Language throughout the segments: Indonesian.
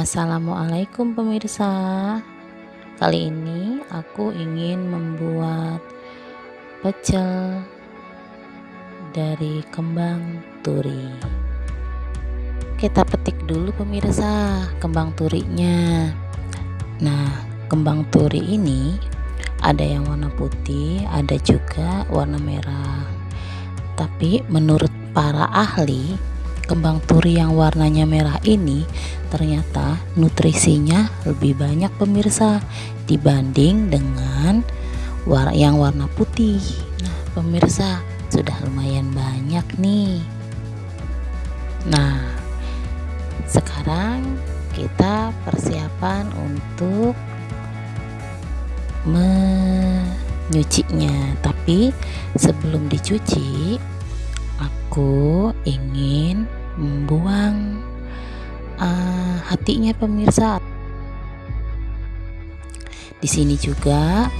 Assalamualaikum pemirsa. Kali ini aku ingin membuat pecel dari kembang turi. Kita petik dulu pemirsa kembang turinya. Nah kembang turi ini ada yang warna putih ada juga warna merah. Tapi menurut para ahli kembang turi yang warnanya merah ini ternyata nutrisinya lebih banyak pemirsa dibanding dengan war yang warna putih. Nah pemirsa sudah lumayan banyak nih. Nah sekarang kita persiapan untuk menyucinya. Tapi sebelum dicuci aku ingin membuang uh, hatinya pemirsa. Di sini juga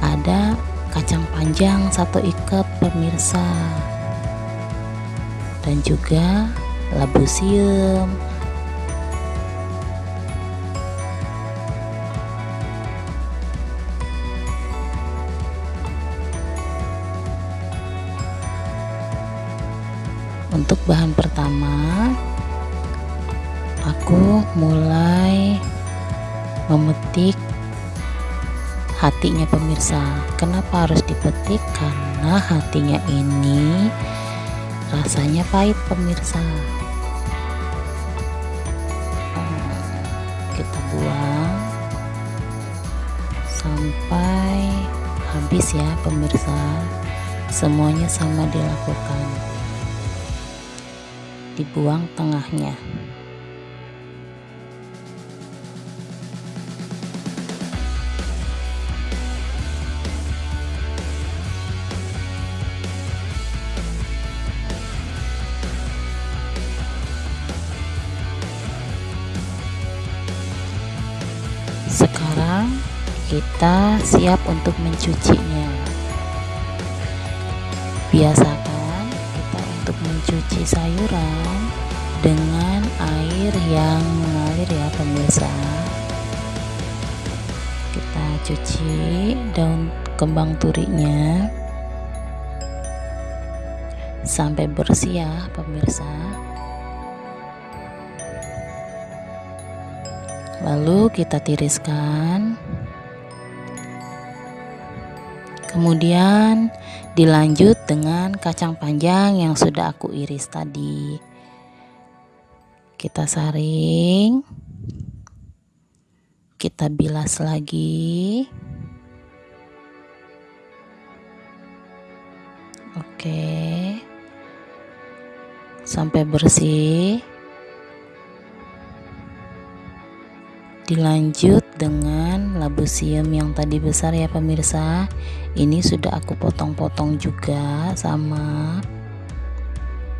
ada kacang panjang satu ikat pemirsa. Dan juga labu siam bahan pertama aku mulai memetik hatinya pemirsa. Kenapa harus dipetik? Karena hatinya ini rasanya pahit pemirsa. Kita buang sampai habis ya pemirsa. Semuanya sama dilakukan dibuang tengahnya. Sekarang kita siap untuk mencucinya. Biasakan mencuci sayuran dengan air yang mengalir ya pemirsa. Kita cuci daun kembang turinya sampai bersih ya pemirsa. Lalu kita tiriskan kemudian dilanjut dengan kacang panjang yang sudah aku iris tadi. Kita saring. Kita bilas lagi. Oke. Sampai bersih dilanjut dengan labu siam yang tadi besar ya pemirsa. Ini sudah aku potong-potong juga sama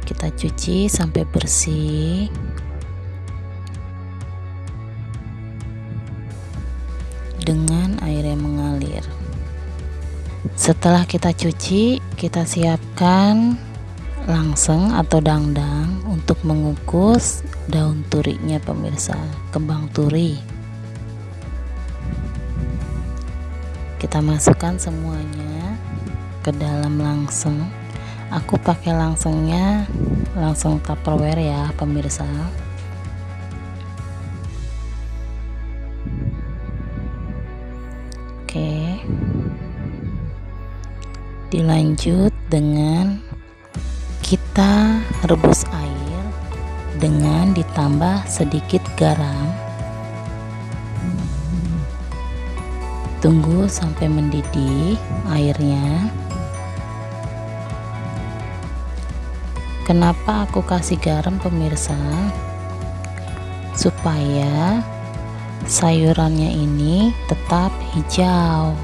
kita cuci sampai bersih. Dengan air yang mengalir. Setelah kita cuci kita siapkan langseng atau dangdang untuk mengukus daun turinya pemirsa. Kembang turi kita masukkan semuanya ke dalam langsung. Aku pakai langsungnya langsung tupperware ya pemirsa. Oke. Dilanjut dengan kita rebus air dengan ditambah sedikit garam tunggu sampai mendidih airnya. Kenapa aku kasih garam pemirsa? Supaya sayurannya ini tetap hijau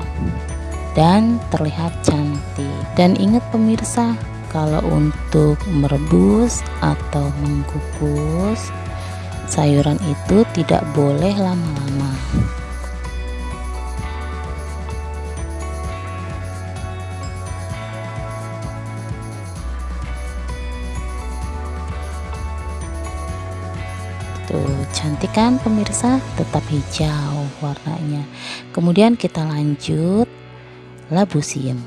dan terlihat cantik. Dan ingat pemirsa kalau untuk merebus atau mengukus sayuran itu tidak boleh lama-lama cantik kan pemirsa? Tetap hijau warnanya. Kemudian kita lanjut. Labu siem.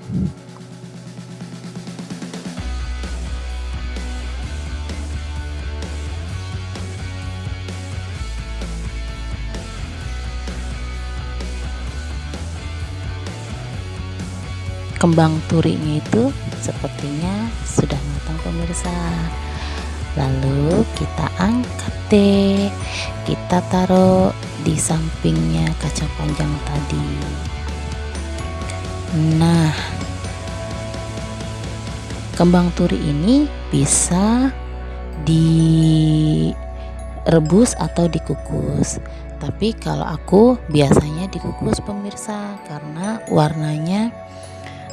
Kembang turinya itu sepertinya sudah matang pemirsa lalu kita angkat deh. Kita taruh di sampingnya kacang panjang tadi. Nah kembang turi ini bisa direbus atau dikukus. Tapi kalau aku biasanya dikukus pemirsa karena warnanya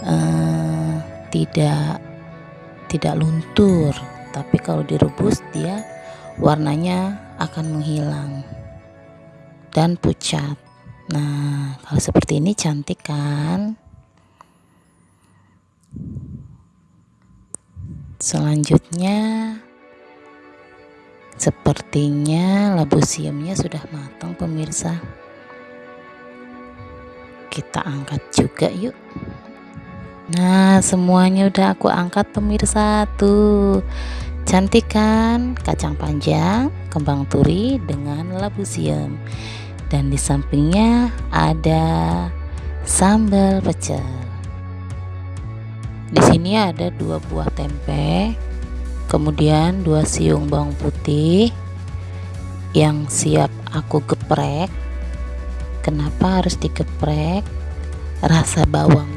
uh, tidak tidak luntur tapi kalau direbus dia warnanya akan menghilang dan pucat. Nah kalau seperti ini cantik kan? Selanjutnya sepertinya labu siamnya sudah matang pemirsa. Kita angkat juga yuk Nah, semuanya udah aku angkat pemirsa tuh. Cantik kan? Kacang panjang, kembang turi dengan labu siam. Dan di sampingnya ada sambal pecel. Di sini ada dua buah tempe, kemudian dua siung bawang putih yang siap aku geprek. Kenapa harus digeprek? Rasa bawang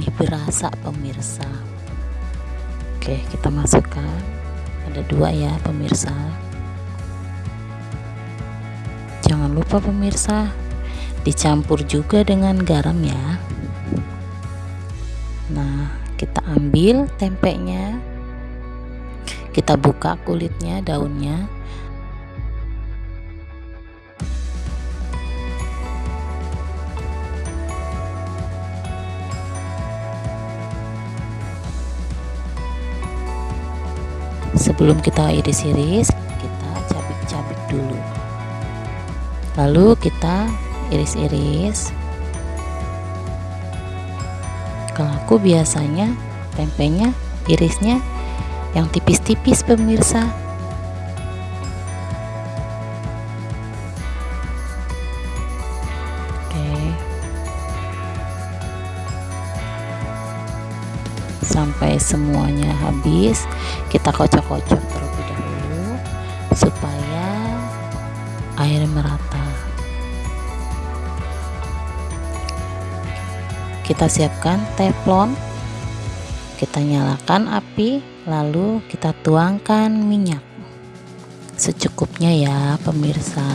lebih berasa pemirsa. Oke kita masukkan. Ada dua ya pemirsa. Jangan lupa pemirsa dicampur juga dengan garam ya. Nah kita ambil tempenya. Kita buka kulitnya daunnya sebelum kita iris-iris kita cabik-cabik dulu. Lalu kita iris-iris kalau aku biasanya tempenya irisnya yang tipis-tipis pemirsa sampai semuanya habis kita kocok-kocok terlebih dahulu supaya air merata. Kita siapkan teflon kita nyalakan api lalu kita tuangkan minyak. Secukupnya ya pemirsa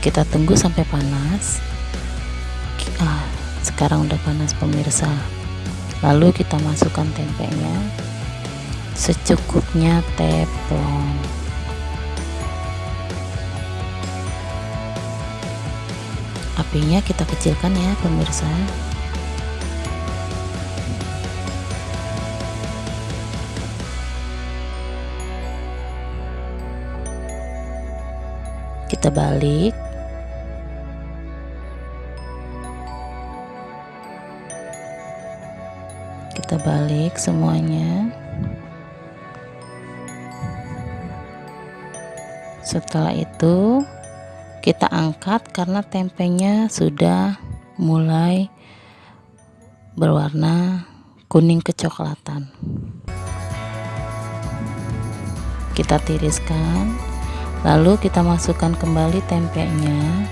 kita tunggu sampai panas. Ah sekarang udah panas pemirsa. Lalu kita masukkan tempenya. Secukupnya teflon. Apinya kita kecilkan ya pemirsa. Kita balik kita balik semuanya. Setelah itu kita angkat karena tempenya sudah mulai berwarna kuning kecoklatan. Kita tiriskan lalu kita masukkan kembali tempenya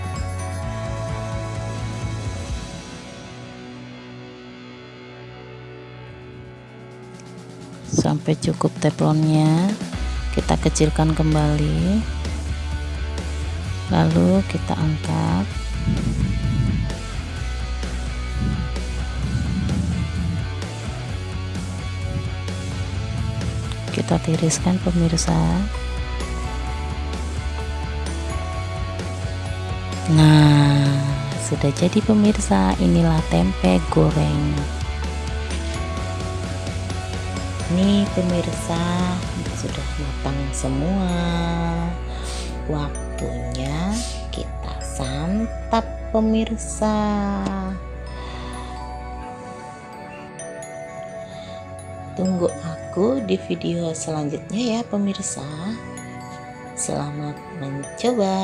sampai cukup teflonnya kita kecilkan kembali. Lalu kita angkat. Kita tiriskan pemirsa. Nah sudah jadi pemirsa. Inilah tempe goreng nih pemirsa sudah matang semua. Waktunya kita santap pemirsa. Tunggu aku di video selanjutnya ya pemirsa. Selamat mencoba